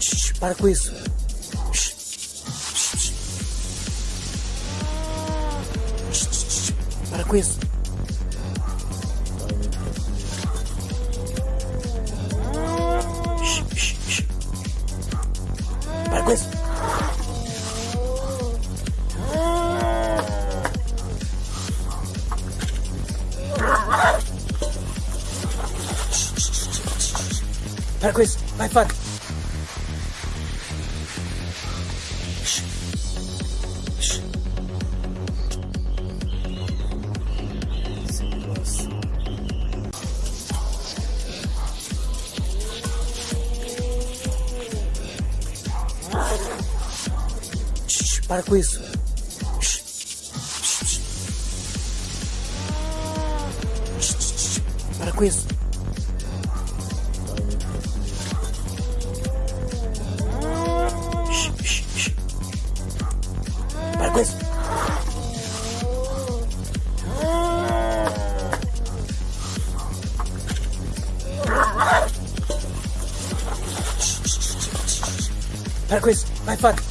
Shhh, para com isso. Para com isso. Shhh, para com isso. Para com isso. Vai, Fábio. Para com isso. Para com isso. Para com isso. Para com isso. Vai, Fábio.